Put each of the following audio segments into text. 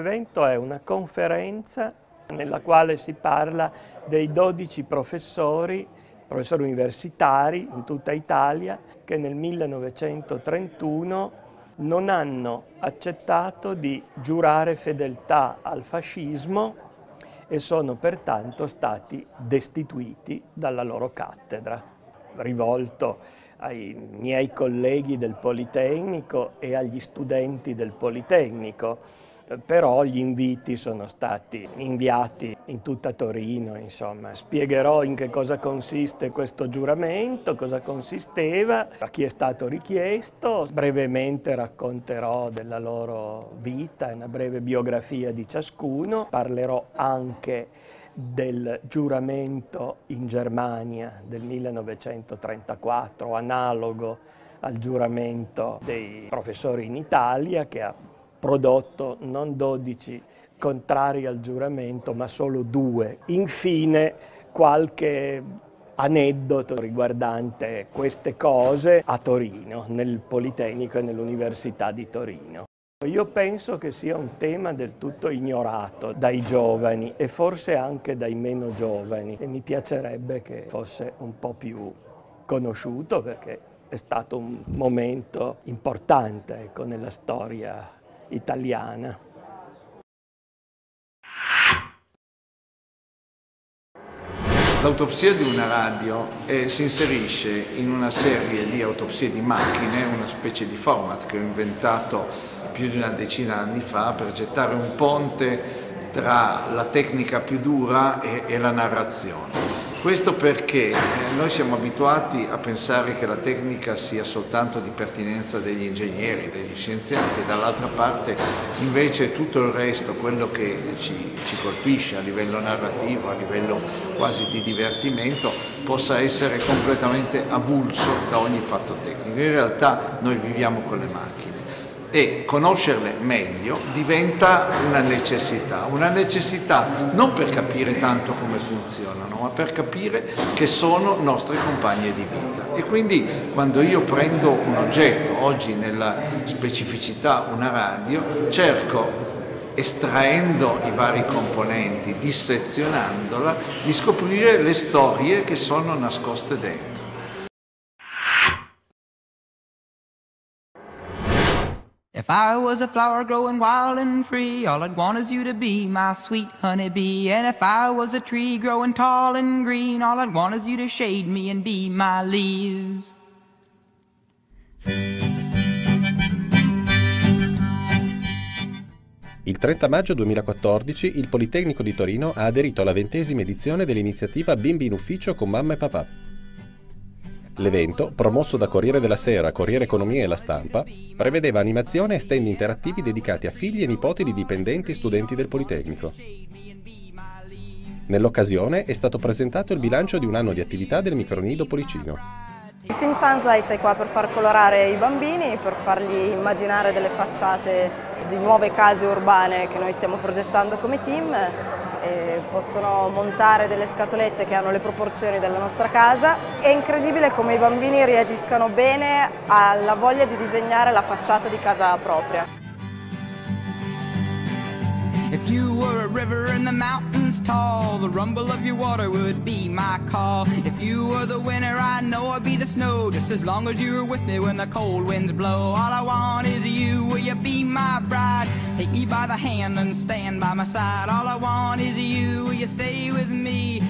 evento è una conferenza nella quale si parla dei 12 professori, professori universitari in tutta Italia, che nel 1931 non hanno accettato di giurare fedeltà al fascismo e sono pertanto stati destituiti dalla loro cattedra. Rivolto ai miei colleghi del Politecnico e agli studenti del Politecnico, però gli inviti sono stati inviati in tutta Torino, insomma. Spiegherò in che cosa consiste questo giuramento, cosa consisteva, a chi è stato richiesto, brevemente racconterò della loro vita, una breve biografia di ciascuno, parlerò anche del giuramento in Germania del 1934, analogo al giuramento dei professori in Italia che ha prodotto non 12 contrari al giuramento, ma solo due. Infine qualche aneddoto riguardante queste cose a Torino, nel Politecnico e nell'Università di Torino. Io penso che sia un tema del tutto ignorato dai giovani e forse anche dai meno giovani e mi piacerebbe che fosse un po' più conosciuto perché è stato un momento importante ecco, nella storia italiana. L'autopsia di una radio eh, si inserisce in una serie di autopsie di macchine, una specie di format che ho inventato più di una decina di anni fa per gettare un ponte tra la tecnica più dura e, e la narrazione. Questo perché eh, noi siamo abituati a pensare che la tecnica sia soltanto di pertinenza degli ingegneri, degli scienziati, dall'altra parte invece tutto il resto, quello che ci, ci colpisce a livello narrativo, a livello quasi di divertimento, possa essere completamente avulso da ogni fatto tecnico. In realtà noi viviamo con le macchine e conoscerle meglio diventa una necessità, una necessità non per capire tanto come funzionano, ma per capire che sono nostre compagne di vita. E quindi quando io prendo un oggetto, oggi nella specificità una radio, cerco estraendo i vari componenti, dissezionandola, di scoprire le storie che sono nascoste dentro. If I was a flower growing wild and free, all I'd want is you to be my sweet honeybee. And if I was a tree growing tall and green, all I'd want is you to shade me and be my leaves. Il 30 maggio 2014 il Politecnico di Torino ha aderito alla ventesima edizione dell'iniziativa Bimbi in ufficio con mamma e papà. L'evento, promosso da Corriere della Sera, Corriere Economia e La Stampa, prevedeva animazione e stand interattivi dedicati a figli e nipoti di dipendenti e studenti del Politecnico. Nell'occasione è stato presentato il bilancio di un anno di attività del micronido Policino. Il Team Sunslice è qua per far colorare i bambini, per fargli immaginare delle facciate di nuove case urbane che noi stiamo progettando come team eh, possono montare delle scatolette che hanno le proporzioni della nostra casa. È incredibile come i bambini reagiscano bene alla voglia di disegnare la facciata di casa propria. Tall, the rumble of your water would be my call. If you were the winter, I know I'd be the snow, just as long as you're with me when the cold winds blow. All I want is you, will you be my bride? Take me by the hand and stand by my side. All I want is you, will you stay with me?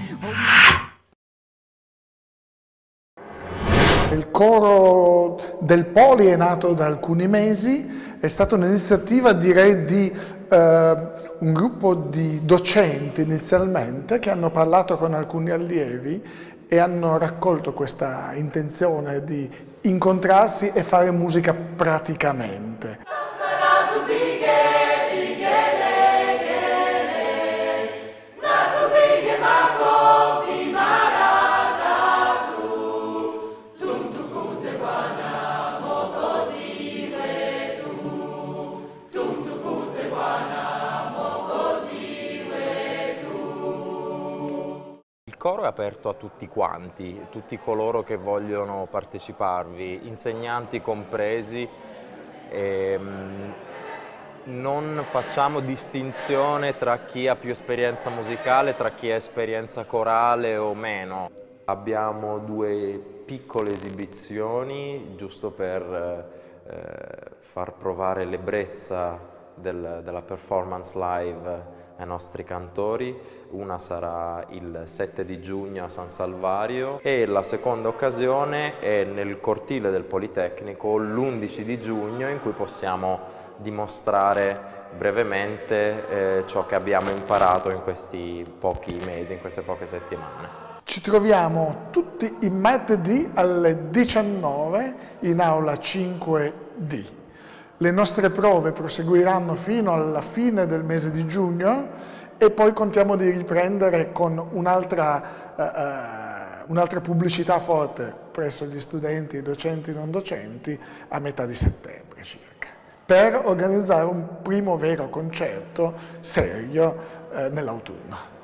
Il coro del Poli è nato da alcuni mesi, è stata un'iniziativa direi di un gruppo di docenti inizialmente che hanno parlato con alcuni allievi e hanno raccolto questa intenzione di incontrarsi e fare musica praticamente. Coro è aperto a tutti quanti, tutti coloro che vogliono parteciparvi, insegnanti compresi. Ehm, non facciamo distinzione tra chi ha più esperienza musicale, tra chi ha esperienza corale o meno. Abbiamo due piccole esibizioni giusto per eh, far provare l'ebbrezza del, della performance live ai nostri cantori, una sarà il 7 di giugno a San Salvario e la seconda occasione è nel cortile del Politecnico l'11 di giugno in cui possiamo dimostrare brevemente eh, ciò che abbiamo imparato in questi pochi mesi, in queste poche settimane. Ci troviamo tutti i martedì alle 19 in aula 5D. Le nostre prove proseguiranno fino alla fine del mese di giugno e poi contiamo di riprendere con un'altra uh, un pubblicità forte presso gli studenti, docenti e non docenti a metà di settembre circa, per organizzare un primo vero concerto serio uh, nell'autunno.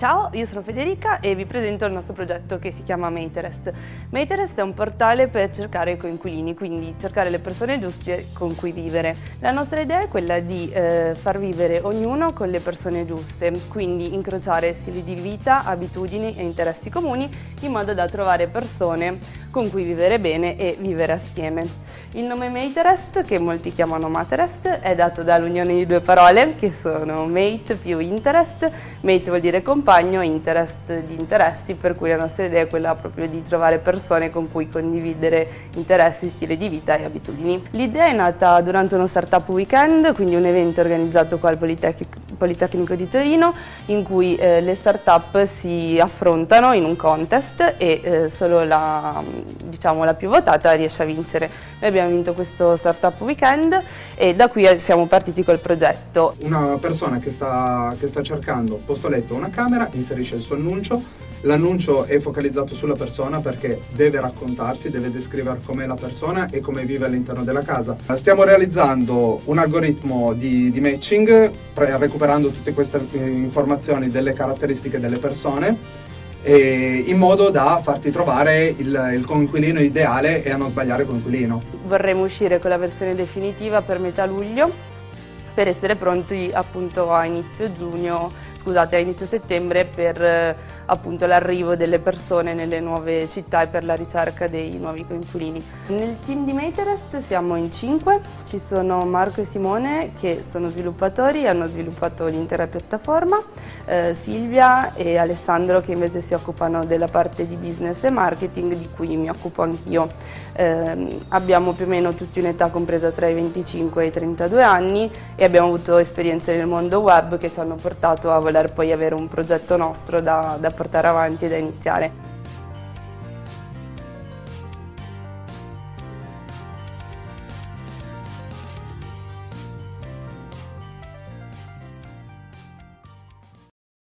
Ciao, io sono Federica e vi presento il nostro progetto che si chiama Materest. Materest è un portale per cercare coinquilini, quindi cercare le persone giuste con cui vivere. La nostra idea è quella di eh, far vivere ognuno con le persone giuste, quindi incrociare stili di vita, abitudini e interessi comuni in modo da trovare persone con cui vivere bene e vivere assieme. Il nome Materest, che molti chiamano Materest, è dato dall'unione di due parole che sono mate più interest. Mate vuol dire compagno, interest di interessi, per cui la nostra idea è quella proprio di trovare persone con cui condividere interessi, stile di vita e abitudini. L'idea è nata durante uno startup weekend, quindi un evento organizzato qua al Politecnico, di Torino, in cui eh, le startup si affrontano in un contest e eh, solo la diciamo, la più votata riesce a vincere. Noi vinto questo Startup Weekend e da qui siamo partiti col progetto. Una persona che sta, che sta cercando posto letto una camera inserisce il suo annuncio, l'annuncio è focalizzato sulla persona perché deve raccontarsi, deve descrivere com'è la persona e come vive all'interno della casa. Stiamo realizzando un algoritmo di, di matching recuperando tutte queste eh, informazioni delle caratteristiche delle persone in modo da farti trovare il, il coinquilino ideale e a non sbagliare coinquilino. Vorremmo uscire con la versione definitiva per metà luglio per essere pronti appunto a inizio giugno, scusate, a inizio settembre per appunto l'arrivo delle persone nelle nuove città e per la ricerca dei nuovi coinquilini. Nel team di Materest siamo in cinque, ci sono Marco e Simone che sono sviluppatori e hanno sviluppato l'intera piattaforma, eh, Silvia e Alessandro che invece si occupano della parte di business e marketing di cui mi occupo anch'io. Eh, abbiamo più o meno tutti un'età compresa tra i 25 e i 32 anni e abbiamo avuto esperienze nel mondo web che ci hanno portato a voler poi avere un progetto nostro da, da portare avanti e da iniziare.